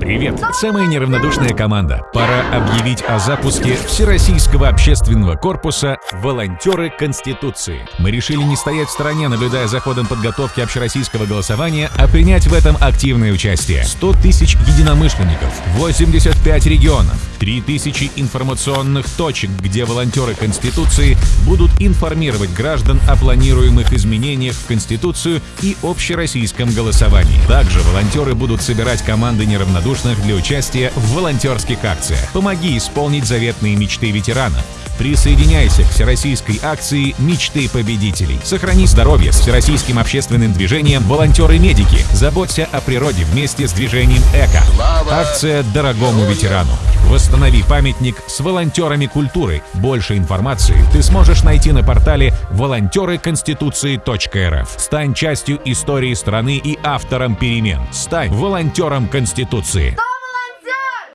Привет! Самая неравнодушная команда. Пора объявить о запуске Всероссийского общественного корпуса «Волонтеры Конституции». Мы решили не стоять в стороне, наблюдая за ходом подготовки общероссийского голосования, а принять в этом активное участие. 100 тысяч единомышленников, 85 регионов, 3000 информационных точек, где волонтеры Конституции будут информировать граждан о планируемых изменениях в Конституцию и общероссийском голосовании. Также волонтеры будут собирать команды неравнодушных для участия в волонтерских акциях. Помоги исполнить заветные мечты ветеранов. Присоединяйся к всероссийской акции «Мечты победителей». Сохрани здоровье с всероссийским общественным движением «Волонтеры-медики». Заботься о природе вместе с движением «Эко». Акция «Дорогому ветерану». Восстанови памятник с волонтерами культуры. Больше информации ты сможешь найти на портале волонтеры-конституции.рф. Стань частью истории страны и автором перемен. Стань волонтером Конституции.